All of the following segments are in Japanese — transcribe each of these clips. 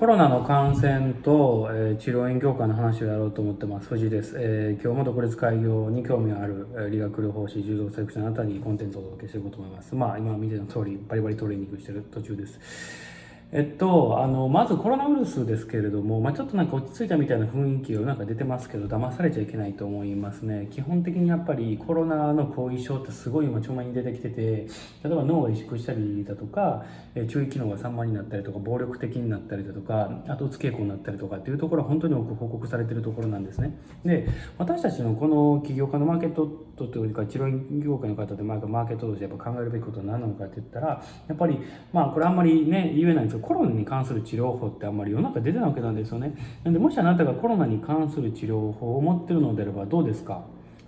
コロナの感染と、え、治療院業界の話をやろうと思ってます。藤井です。えー、今日も独立開業に興味がある、え、理学療法士、柔道セクションあなたにコンテンツをお届けしていこうと思います。まあ、今見ての通り、バリバリトレーニングしてる途中です。えっと、あの、まずコロナウイルスですけれども、まあ、ちょっとなんか落ち着いたみたいな雰囲気がなんか出てますけど、騙されちゃいけないと思いますね。基本的にやっぱりコロナの後遺症ってすごい今、ちょまに出てきてて、例えば脳が萎縮したりだとか、え注意機能が散漫になったりとか、暴力的になったりだとか、後つ傾向になったりとかっていうところは本当に多く報告されてるところなんですね。で、私たちのこの起業家のマーケットというか、治療業界の方でマーケットとしてやっぱ考えるべきことは何なのかって言ったら、やっぱり、まあこれあんまりね、言えないんですコロナに関する治療法ってあんまり世の中出てないわけなんですよね。なんでもしあなたがコロナに関する治療法を持ってるのであればどうですか？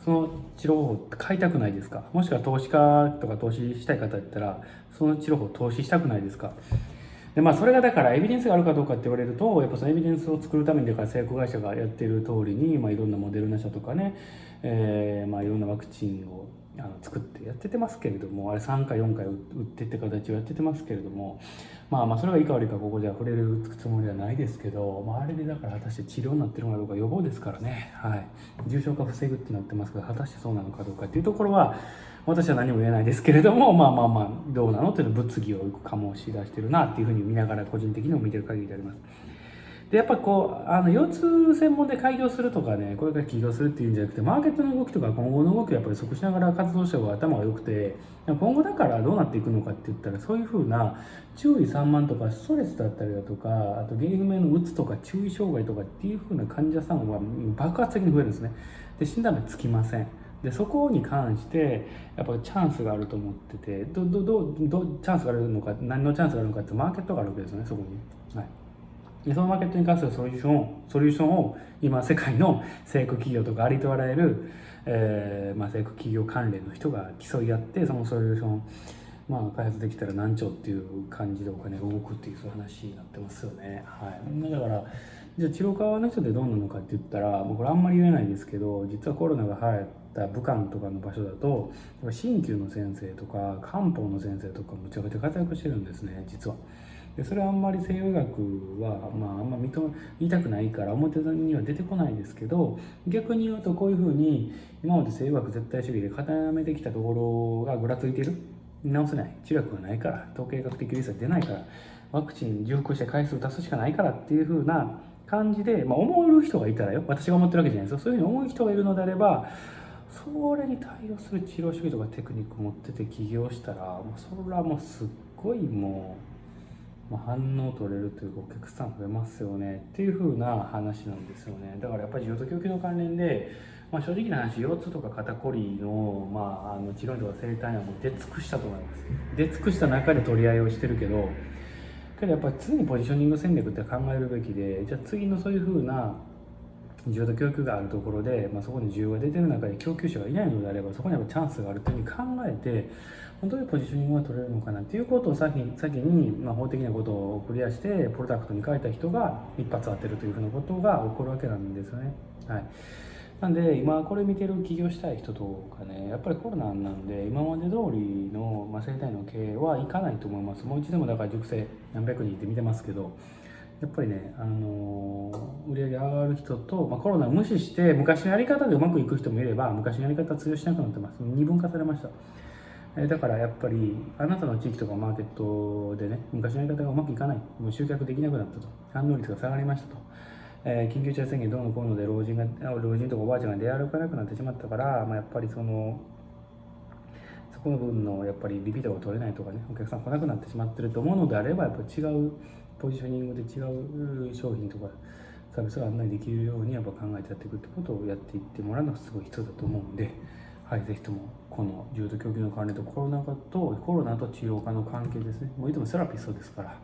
その治療法って買いたくないですか？もしくは投資家とか投資したい方だったらその治療法投資したくないですか？でまあそれがだからエビデンスがあるかどうかって言われるとやっぱそのエビデンスを作るためにだから製薬会社がやってる通りに、まあ、いろんなモデルナ社とかね、えー、まあいろんなワクチンをあの作ってやっててますけれどもあれ3回4回打ってって形をやっててますけれどもまあまあそれがいいか悪いかここでは触れるつもりはないですけど、まあ、あれでだから果たして治療になってるのかどうか予防ですからね、はい、重症化防ぐってなってますけど果たしてそうなのかどうかっていうところは私は何も言えないですけれどもまあまあまあどうなのっていうの物議を醸し出してるなっていうふうに見ながら個人的にも見てる限りであります。でやっぱこうあの腰痛専門で開業するとかねこれから起業するっていうんじゃなくてマーケットの動きとか今後の動きをやっぱり測しながら活動した方が頭が良くて今後だからどうなっていくのかって言ったらそういうふうな注意散漫とかストレスだったりだとかあと原因不明のうつとか注意障害とかっていうふうな患者さんは爆発的に増えるんですね。で診断名つきません。でそこに関してやっぱチャンスがあると思っててどどどどチャンスがあるのか何のチャンスがあるのかってマーケットがあるわけですよねそこに。はい。でそのマーケットに関するソリューションをソリューションを今世界の成功企業とかありとあらゆる、えーまあ、成功企業関連の人が競い合ってそのソリューションまあ、開発できたら何兆っていう感じでお金が動くっていうそういう話になってますよね。はい、だからじゃあ治療科の人でどうなのかって言ったらもうこれあんまり言えないんですけど実はコロナが流行った武漢とかの場所だと鍼灸の先生とか漢方の先生とかむちゃくちゃ活躍してるんですね実は。でそれはあんまり西洋医学は、まあ、あんま認め言いたくないから表には出てこないですけど逆に言うとこういうふうに今まで西洋医学絶対主義で固めてきたところがぐらついてる。直せない。治療薬がないから。統計学的リスク出ないから。ワクチン重複して回数出すしかないからっていうふうな感じで、まあ、思える人がいたらよ。私が思ってるわけじゃないですよ。そういうふうに思う人がいるのであればそれに対応する治療主義とかテクニック持ってて起業したらもうそれはもうすっごいもう。まあ、反応取れるというかお客さん増えますよねっていう風な話なんですよね。だからやっぱり需要と供給の関連で、まあ、正直な話腰痛とか肩こりの,、まあ、あの治療とか生態はもう出尽くしたと思います。出尽くした中で取り合いをしてるけどけどやっぱり常にポジショニング戦略って考えるべきでじゃあ次のそういう風な需要と供給があるところで、まあ、そこに需要が出てる中で供給者がいないのであればそこにやっぱチャンスがあるというふうに考えてどういうポジショニングが取れるのかなっていうことを先先に、まあ、法的なことをクリアしてプロダクトに変えた人が一発当てるというふうなことが起こるわけなんですよね。はいなんで今これ見てる起業したい人とかねやっぱりコロナなんで今まで通りの、まあ、生態の経営はいかないと思いますもう一度もだから熟成何百人って見てますけどやっぱりね、あのー、売り上げ上がる人と、まあ、コロナを無視して昔のやり方でうまくいく人もいれば昔のやり方は通用しなくなってます。二分化されました。えだからやっぱりあなたの地域とかマーケットでね昔のやり方がうまくいかない。もう集客できなくなったと。反応率が下がりましたと、えー、緊急事態宣言どうのこうので老人が老人とかおばあちゃんが出歩かなくなってしまったから、まあ、やっぱりそのこの分のやっぱりリピートが取れないとかねお客さん来なくなってしまってると思うのであればやっぱ違うポジショニングで違う商品とかサービスが案内できるようにやっぱ考えてやっていくってことをやっていってもらうのがすごい必要だと思うんで、はい、ぜひともこの重度供給の関連とコロナ禍とコロナと治療科の関係ですね。もういてもセラピストですから、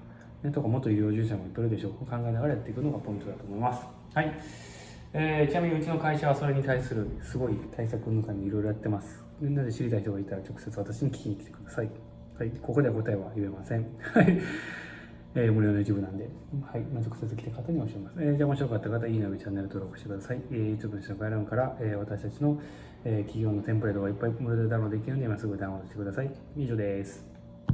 ね、とか元医療従事者もいっぱいいるでしょう。考えながらやっていくのがポイントだと思います。はい。えー、ちなみにうちの会社はそれに対するすごい対策の中にいろいろやってますみんなで知りたい人がいたら直接私に聞きに来てくださいはいここでは答えは言えません はいえー、無料の YouTube なんで、はい、まあ、直接来た方に教えます。えー、じゃあ面白かった方、いいねチャンネル登録してください。えー、YouTube の下の概要欄から、えー、私たちの、えー、企業のテンプレートがいっぱい無料でダウンロードできるので、今すぐダウンロードしてください。以上です。